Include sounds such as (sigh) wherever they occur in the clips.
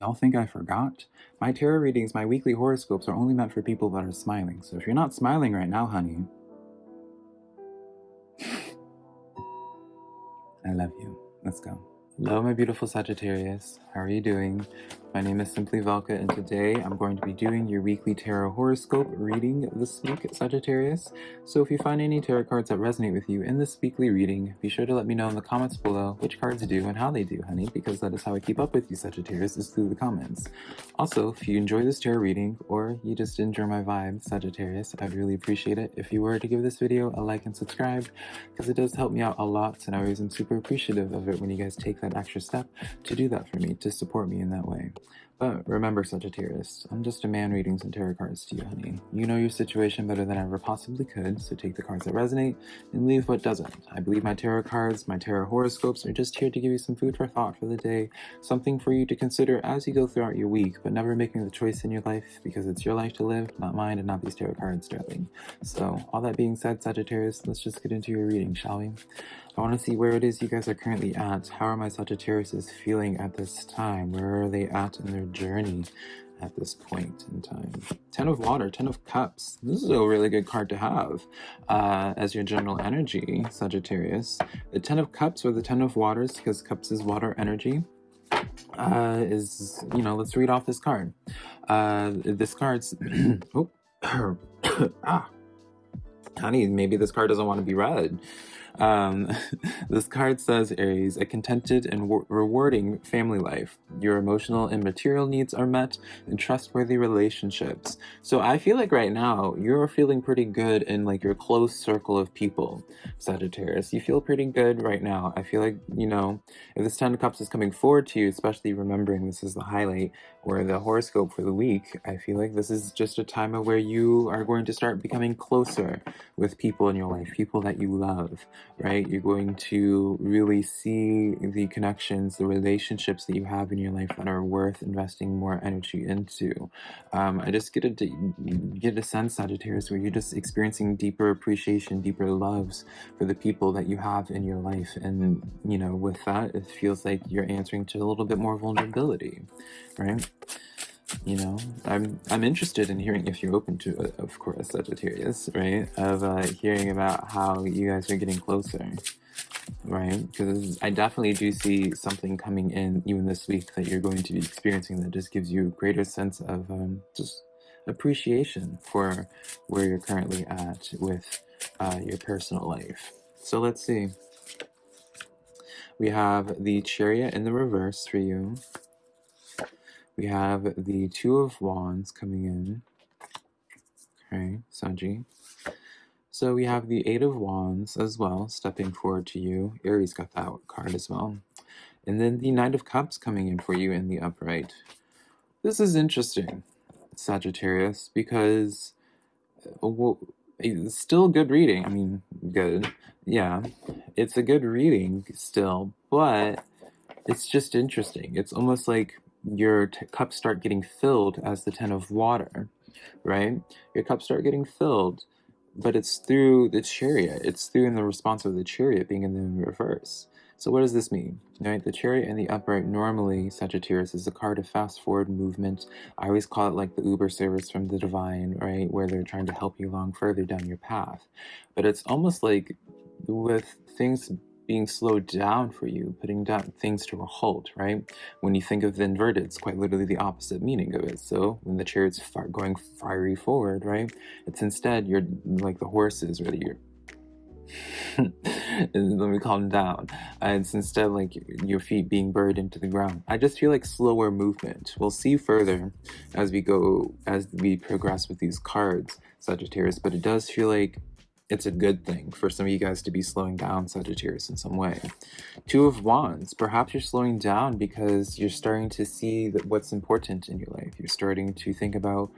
Y'all think I forgot? My tarot readings, my weekly horoscopes are only meant for people that are smiling. So if you're not smiling right now, honey, (sighs) I love you. Let's go. Hello, my beautiful Sagittarius. How are you doing? My name is Simply Velka, and today I'm going to be doing your weekly tarot horoscope reading this week, Sagittarius. So if you find any tarot cards that resonate with you in this weekly reading, be sure to let me know in the comments below which cards do and how they do, honey, because that is how I keep up with you, Sagittarius, is through the comments. Also, if you enjoy this tarot reading, or you just enjoy my vibe, Sagittarius, I'd really appreciate it if you were to give this video a like and subscribe, because it does help me out a lot, and I always am super appreciative of it when you guys take that extra step to do that for me, to support me in that way. But remember, Sagittarius, I'm just a man reading some tarot cards to you, honey. You know your situation better than I ever possibly could, so take the cards that resonate and leave what doesn't. I believe my tarot cards, my tarot horoscopes are just here to give you some food for thought for the day, something for you to consider as you go throughout your week, but never making the choice in your life because it's your life to live, not mine and not these tarot cards, darling. So, all that being said, Sagittarius, let's just get into your reading, shall we? I want to see where it is you guys are currently at. How are my Sagittarius feeling at this time? Where are they at in their journey at this point in time? Ten of Water, Ten of Cups. This is a really good card to have uh, as your general energy, Sagittarius. The Ten of Cups or the Ten of Waters, because Cups is water energy, uh, is, you know, let's read off this card. Uh, this card's, (clears throat) oh, (coughs) ah, honey, maybe this card doesn't want to be read. Um, (laughs) this card says, Aries, a contented and rewarding family life. Your emotional and material needs are met in trustworthy relationships. So I feel like right now you're feeling pretty good in like your close circle of people, Sagittarius. You feel pretty good right now. I feel like, you know, if this Ten of Cups is coming forward to you, especially remembering this is the highlight or the horoscope for the week, I feel like this is just a time of where you are going to start becoming closer with people in your life, people that you love right? You're going to really see the connections, the relationships that you have in your life that are worth investing more energy into. Um, I just get a get a sense, Sagittarius, where you're just experiencing deeper appreciation, deeper loves for the people that you have in your life, and you know, with that, it feels like you're answering to a little bit more vulnerability, right? You know i'm i'm interested in hearing if you're open to it of course sagittarius right? Of uh hearing about how you guys are getting closer right? Because i definitely do see something coming in even this week that you're going to be experiencing that just gives you a greater sense of um, just appreciation for where you're currently at with uh, your personal life. So let's see. We have the chariot in the reverse for you we have the Two of Wands coming in. Okay, Sanji. So we have the Eight of Wands as well, stepping forward to you. Aries got that card as well. And then the Knight of Cups coming in for you in the upright. This is interesting, Sagittarius, because uh, it's still good reading. I mean, good. Yeah, it's a good reading still, but it's just interesting. It's almost like your cups start getting filled as the ten of water, right? Your cups start getting filled, but it's through the chariot. It's through in the response of the chariot being in the reverse. So what does this mean? Right, the chariot and the upright normally Sagittarius is a card of fast forward movement. I always call it like the Uber service from the divine, right, where they're trying to help you along further down your path. But it's almost like with things being slowed down for you, putting down things to a halt, right? When you think of the inverted, it's quite literally the opposite meaning of it. So when the chariot's going fiery forward, right? It's instead you're like the horses, really. You're (laughs) let me calm down. Uh, it's instead like your feet being buried into the ground. I just feel like slower movement. We'll see further as we go, as we progress with these cards, Sagittarius, but it does feel like it's a good thing for some of you guys to be slowing down Sagittarius in some way. Two of Wands, perhaps you're slowing down because you're starting to see that what's important in your life. You're starting to think about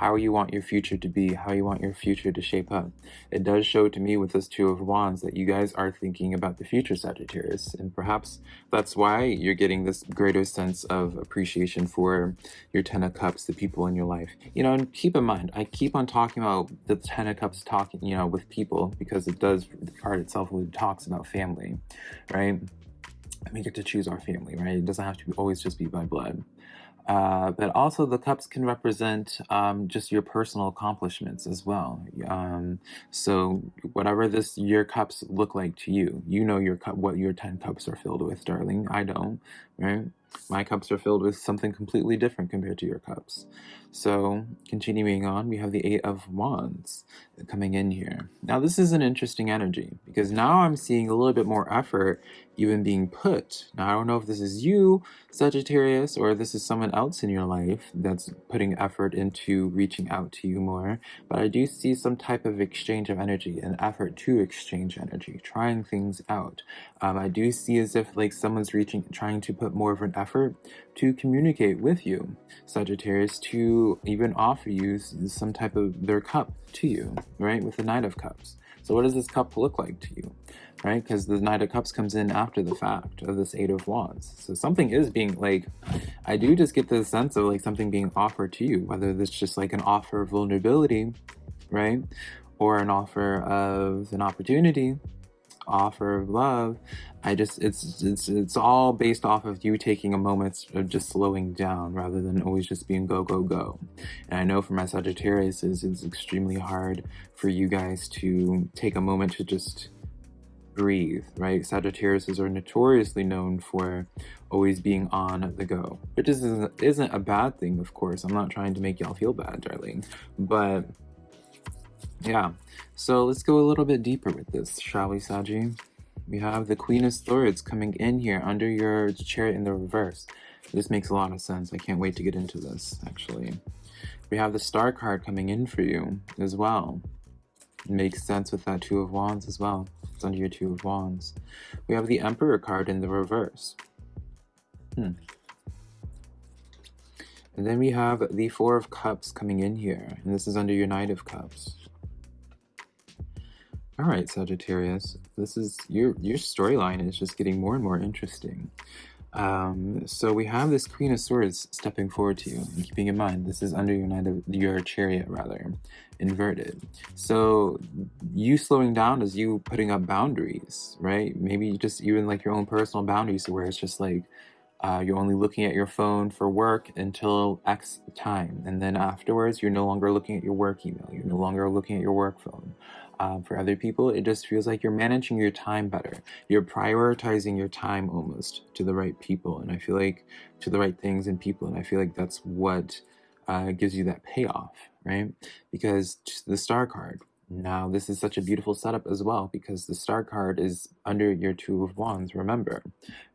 how you want your future to be, how you want your future to shape up. It does show to me with this Two of Wands that you guys are thinking about the future Sagittarius, and perhaps that's why you're getting this greater sense of appreciation for your Ten of Cups, the people in your life. You know, and keep in mind, I keep on talking about the Ten of Cups talking, you know, with people because it does, the card itself really talks about family, right? And we get to choose our family, right? It doesn't have to always just be by blood. Uh, but also the cups can represent um, just your personal accomplishments as well. Um, so whatever this your cups look like to you, you know your cup what your ten cups are filled with, darling. I don't, right? My cups are filled with something completely different compared to your cups. So continuing on, we have the Eight of Wands coming in here. Now this is an interesting energy because now I'm seeing a little bit more effort even being put. Now I don't know if this is you, Sagittarius, or this is someone else in your life that's putting effort into reaching out to you more, but I do see some type of exchange of energy, an effort to exchange energy, trying things out. Um, I do see as if like someone's reaching, trying to put more of an effort to communicate with you, Sagittarius, to even offer you some type of their cup to you, right? With the Knight of Cups. So what does this cup look like to you, right? Because the Knight of Cups comes in after the fact of this Eight of Wands. So something is being like, I do just get the sense of like something being offered to you, whether it's just like an offer of vulnerability, right? Or an offer of an opportunity, offer of love i just it's it's it's all based off of you taking a moment of just slowing down rather than always just being go go go. And i know for my sagittarius is it's extremely hard for you guys to take a moment to just breathe right? Sagittarius are notoriously known for always being on the go which isn't isn't a bad thing of course. I'm not trying to make y'all feel bad darling. But yeah, so let's go a little bit deeper with this, shall we, Saji? We have the Queen of Swords coming in here under your chariot in the reverse. This makes a lot of sense. I can't wait to get into this, actually. We have the Star card coming in for you as well. It makes sense with that Two of Wands as well. It's under your Two of Wands. We have the Emperor card in the reverse. Hmm. And then we have the Four of Cups coming in here, and this is under your Knight of Cups. All right, Sagittarius, this is your your storyline is just getting more and more interesting. Um, so we have this Queen of Swords stepping forward to you, and keeping in mind this is under your knight of your chariot rather, inverted. So you slowing down is you putting up boundaries, right? Maybe just even like your own personal boundaries, where it's just like uh, you're only looking at your phone for work until X time, and then afterwards you're no longer looking at your work email. You're no longer looking at your work phone um, for other people, it just feels like you're managing your time better. You're prioritizing your time almost to the right people. And I feel like to the right things and people. And I feel like that's what uh, gives you that payoff, right? Because the star card, now this is such a beautiful setup as well because the star card is under your two of wands, remember,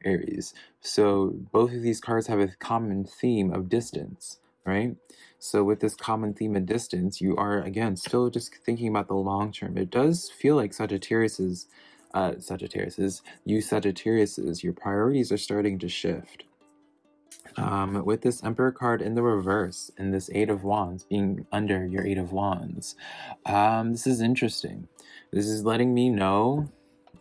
Aries. So both of these cards have a common theme of distance, right? So with this common theme of distance, you are, again, still just thinking about the long term. It does feel like Sagittarius's, uh, Sagittarius's, you Sagittarius's, your priorities are starting to shift. Um, with this Emperor card in the reverse and this Eight of Wands being under your Eight of Wands, um, this is interesting. This is letting me know,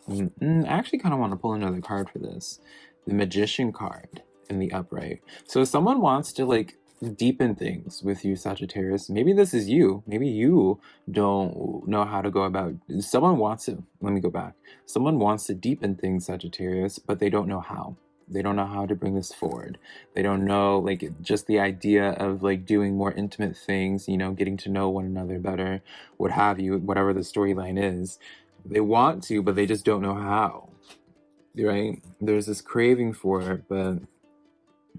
mm, I actually kind of want to pull another card for this. The Magician card in the upright. So if someone wants to like deepen things with you, Sagittarius. Maybe this is you. Maybe you don't know how to go about. Someone wants to. Let me go back. Someone wants to deepen things, Sagittarius, but they don't know how. They don't know how to bring this forward. They don't know, like, just the idea of like doing more intimate things. You know, getting to know one another better, what have you, whatever the storyline is. They want to, but they just don't know how. Right? There's this craving for it, but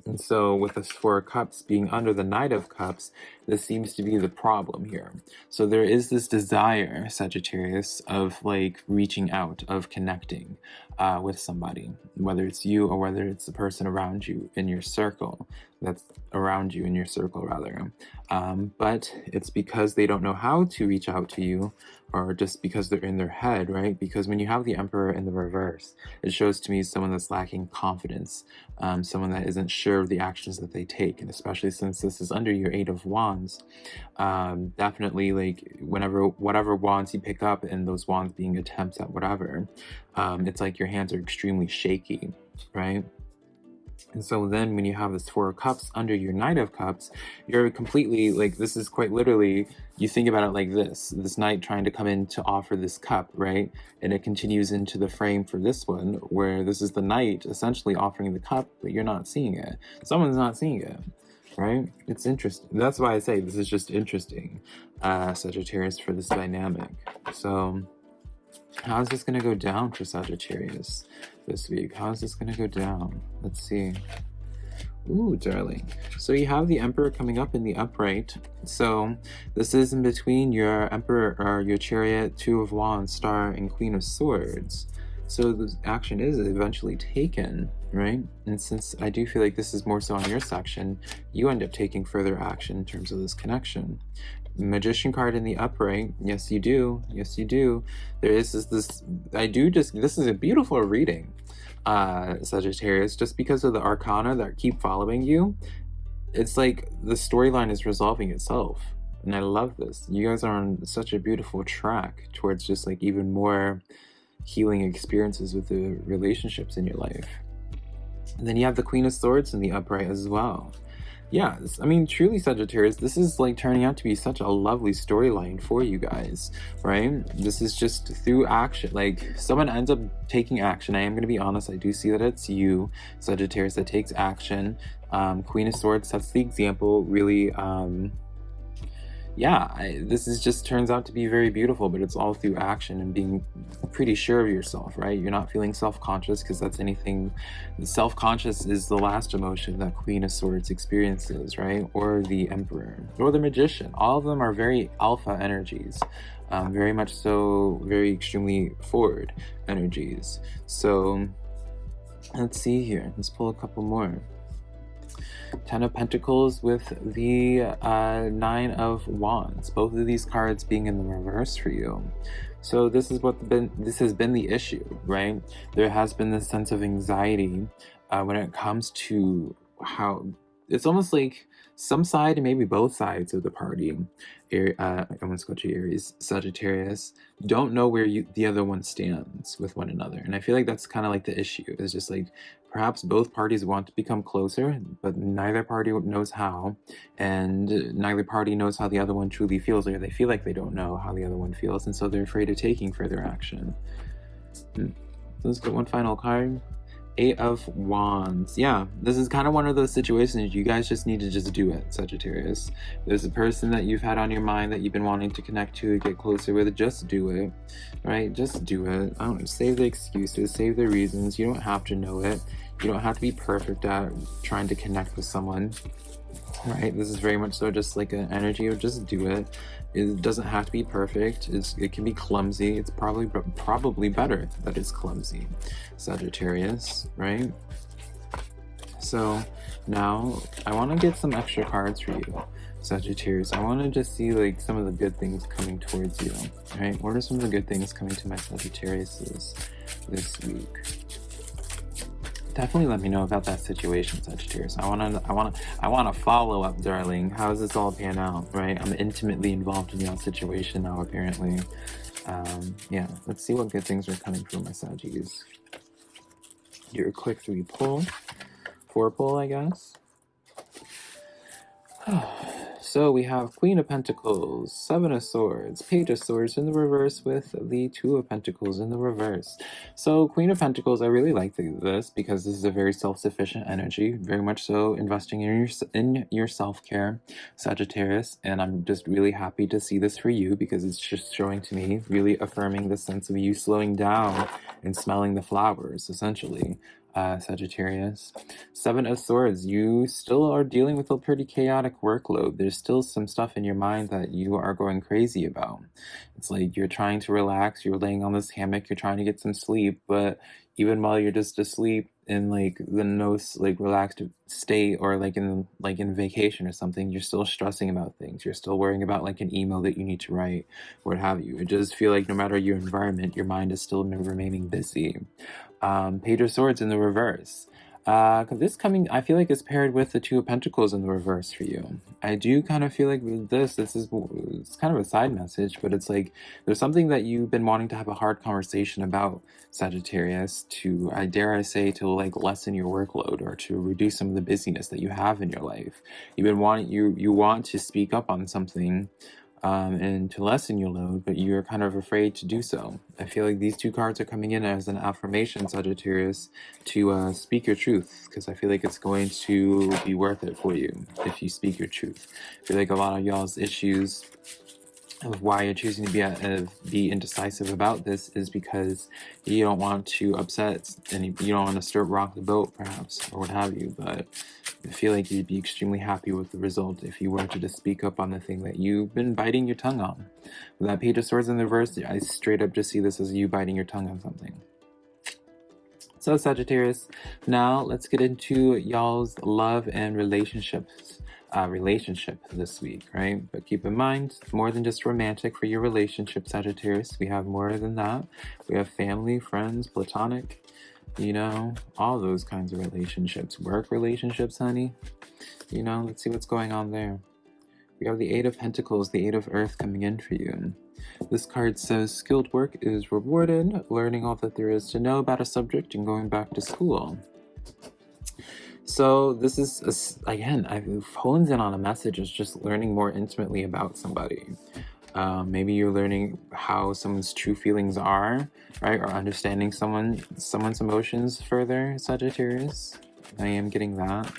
and so with the Four of Cups being under the Knight of Cups, this seems to be the problem here. So there is this desire, Sagittarius, of like reaching out, of connecting uh, with somebody, whether it's you or whether it's the person around you in your circle, that's around you in your circle rather. Um, but it's because they don't know how to reach out to you or just because they're in their head, right? Because when you have the Emperor in the reverse, it shows to me someone that's lacking confidence, um, someone that isn't sure of the actions that they take. And especially since this is under your Eight of Wands, um, definitely like whenever, whatever wands you pick up and those wands being attempts at whatever, um, it's like your hands are extremely shaky, right? And so then when you have this Four of Cups under your Knight of Cups, you're completely, like, this is quite literally, you think about it like this, this knight trying to come in to offer this cup, right? And it continues into the frame for this one, where this is the knight essentially offering the cup, but you're not seeing it. Someone's not seeing it, right? It's interesting. That's why I say this is just interesting, uh, Sagittarius, for this dynamic. So, how is this going to go down for Sagittarius this week? How is this going to go down? Let's see. Ooh, darling. So you have the Emperor coming up in the upright. So this is in between your Emperor or your Chariot, Two of Wands, Star, and Queen of Swords. So the action is eventually taken, right? And since I do feel like this is more so on your section, you end up taking further action in terms of this connection. Magician card in the upright. Yes, you do. Yes, you do. There is this, this I do just, this is a beautiful reading, uh, Sagittarius, just because of the arcana that keep following you. It's like the storyline is resolving itself. And I love this. You guys are on such a beautiful track towards just like even more healing experiences with the relationships in your life. And then you have the Queen of Swords in the upright as well. Yeah, I mean, truly, Sagittarius, this is like turning out to be such a lovely storyline for you guys, right? This is just through action. Like, someone ends up taking action. I am going to be honest, I do see that it's you, Sagittarius, that takes action. Um, Queen of Swords sets the example, really. Um, yeah, I, this is just turns out to be very beautiful, but it's all through action and being pretty sure of yourself, right? You're not feeling self-conscious because that's anything. The self-conscious is the last emotion that Queen of Swords experiences, right? Or the Emperor, or the Magician. All of them are very alpha energies. Um, very much so, very extremely forward energies. So let's see here. Let's pull a couple more. Ten of Pentacles with the uh, Nine of Wands. Both of these cards being in the reverse for you. So this is what been this has been the issue, right? There has been this sense of anxiety uh, when it comes to how it's almost like some side and maybe both sides of the party, uh, I want to go to Aries, Sagittarius, don't know where you, the other one stands with one another. And I feel like that's kind of like the issue. Is just like perhaps both parties want to become closer, but neither party knows how, and neither party knows how the other one truly feels, or they feel like they don't know how the other one feels, and so they're afraid of taking further action. Hmm. let's get one final card. Eight of Wands. Yeah, this is kind of one of those situations you guys just need to just do it, Sagittarius. There's a person that you've had on your mind that you've been wanting to connect to, get closer with, just do it, right? Just do it. I don't save the excuses, save the reasons. You don't have to know it. You don't have to be perfect at trying to connect with someone, right? This is very much so just like an energy of just do it. It doesn't have to be perfect. It's, it can be clumsy. It's probably probably better that it's clumsy. Sagittarius, right? So now I want to get some extra cards for you, Sagittarius. I want to just see like some of the good things coming towards you, right? What are some of the good things coming to my Sagittarius this week? Definitely let me know about that situation, Sagittarius. I wanna, I wanna, I wanna follow up, darling. How does this all pan out, right? I'm intimately involved in your situation now, apparently. Um, yeah, let's see what good things are coming from my Saggies. Your quick three pull, four pull, I guess. (sighs) So we have Queen of Pentacles, Seven of Swords, Page of Swords in the reverse with the Two of Pentacles in the reverse. So Queen of Pentacles, I really like this because this is a very self-sufficient energy, very much so investing in your, in your self-care, Sagittarius, and I'm just really happy to see this for you because it's just showing to me, really affirming the sense of you slowing down and smelling the flowers, essentially uh, Sagittarius. Seven of Swords, you still are dealing with a pretty chaotic workload. There's still some stuff in your mind that you are going crazy about. It's like you're trying to relax, you're laying on this hammock, you're trying to get some sleep, but even while you're just asleep in like the most like relaxed state or like in like in vacation or something, you're still stressing about things. You're still worrying about like an email that you need to write, what have you. It just feel like no matter your environment, your mind is still remaining busy um, Page of Swords in the reverse. Uh, this coming, I feel like is paired with the Two of Pentacles in the reverse for you. I do kind of feel like this, this is it's kind of a side message, but it's like there's something that you've been wanting to have a hard conversation about, Sagittarius, to, I dare I say, to like lessen your workload or to reduce some of the busyness that you have in your life. You've been wanting, you, you want to speak up on something um, and to lessen your load, but you're kind of afraid to do so. I feel like these two cards are coming in as an affirmation, Sagittarius, to uh, speak your truth, because I feel like it's going to be worth it for you if you speak your truth. I feel like a lot of y'all's issues why you're choosing to be uh, be indecisive about this is because you don't want to upset and you don't want to stir rock the boat perhaps or what have you but I feel like you'd be extremely happy with the result if you were to just speak up on the thing that you've been biting your tongue on. With that page of swords in the reverse, I straight up just see this as you biting your tongue on something. So Sagittarius, now let's get into y'all's love and relationships uh, relationship this week, right? But keep in mind, it's more than just romantic for your relationship, Sagittarius. We have more than that. We have family, friends, platonic, you know, all those kinds of relationships. Work relationships, honey. You know, let's see what's going on there. We have the Eight of Pentacles, the Eight of Earth coming in for you. This card says skilled work is rewarded, learning all that there is to know about a subject and going back to school. So this is, a, again, I hones in on a message is just learning more intimately about somebody. Um, maybe you're learning how someone's true feelings are, right? Or understanding someone someone's emotions further, Sagittarius. I am getting that.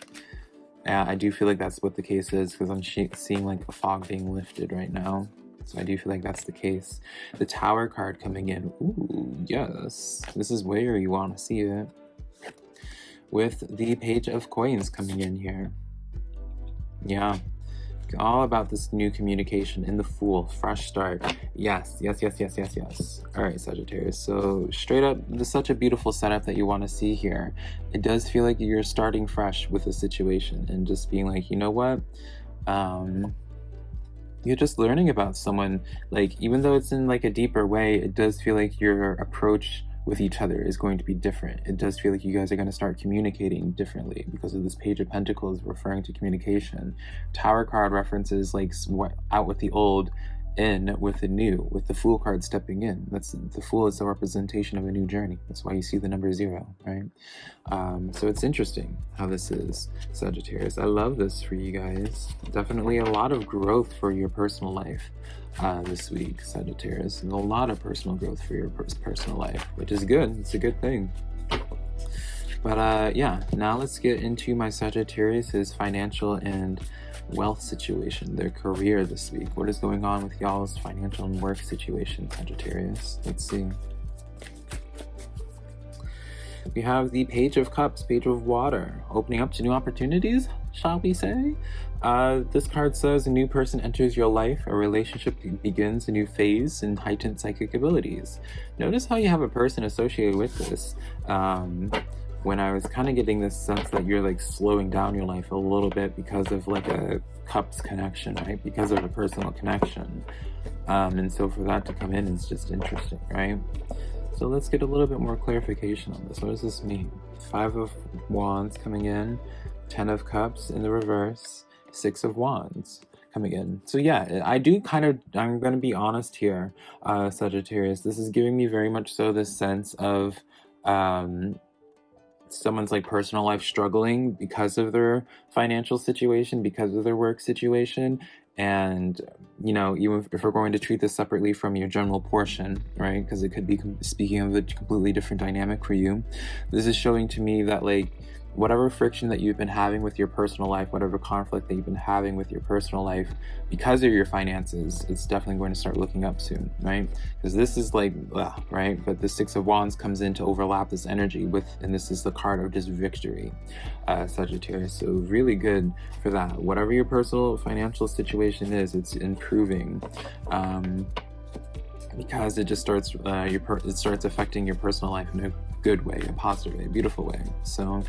Yeah, I do feel like that's what the case is because I'm seeing like a fog being lifted right now. So I do feel like that's the case. The Tower card coming in. Ooh, yes. This is where you want to see it with the page of coins coming in here. Yeah, all about this new communication in the Fool, fresh start. Yes, yes, yes, yes, yes, yes. All right, Sagittarius. So straight up, this is such a beautiful setup that you want to see here. It does feel like you're starting fresh with a situation and just being like, you know what? Um, you're just learning about someone. Like, even though it's in like a deeper way, it does feel like your approach with each other is going to be different. It does feel like you guys are going to start communicating differently because of this Page of Pentacles referring to communication. Tower card references like out with the old, in with the new, with the Fool card stepping in. That's the Fool is the representation of a new journey. That's why you see the number zero, right? Um, so it's interesting how this is, Sagittarius. I love this for you guys. Definitely a lot of growth for your personal life uh, this week, Sagittarius. And a lot of personal growth for your personal life, which is good. It's a good thing. But uh, yeah, now let's get into my Sagittarius's financial and wealth situation, their career this week. What is going on with y'all's financial and work situation, Sagittarius? Let's see. We have the Page of Cups, Page of Water, opening up to new opportunities, shall we say? Uh, this card says a new person enters your life, a relationship begins a new phase and heightened psychic abilities. Notice how you have a person associated with this. Um, when I was kind of getting this sense that you're like slowing down your life a little bit because of like a cups connection, right? Because of a personal connection. Um, and so for that to come in is just interesting, right? So let's get a little bit more clarification on this. What does this mean? Five of Wands coming in, Ten of Cups in the reverse, Six of Wands coming in. So yeah, I do kind of, I'm going to be honest here, uh, Sagittarius. This is giving me very much so this sense of um, someone's like personal life struggling because of their financial situation, because of their work situation. And, you know, even if we're going to treat this separately from your general portion, right? Because it could be speaking of a completely different dynamic for you. This is showing to me that like, whatever friction that you've been having with your personal life, whatever conflict that you've been having with your personal life because of your finances, it's definitely going to start looking up soon, right? Because this is like, ugh, right? But the Six of Wands comes in to overlap this energy with, and this is the card of just victory, uh, Sagittarius. So really good for that. Whatever your personal financial situation is, it's improving. Um, because it just starts uh, your it starts affecting your personal life in a good way, a positive way, a beautiful way. So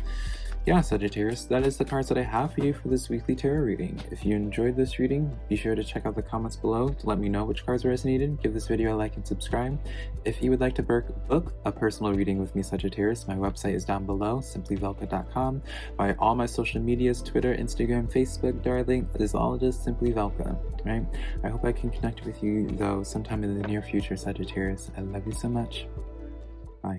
yeah, Sagittarius, that is the cards that I have for you for this weekly tarot reading. If you enjoyed this reading, be sure to check out the comments below to let me know which cards resonated. Give this video a like and subscribe. If you would like to book a personal reading with me, Sagittarius, my website is down below, simplyvelka.com. My all my social medias, Twitter, Instagram, Facebook, darling, is all just Simply Velka, right? I hope I can connect with you though sometime in the near future, Sagittarius. I love you so much.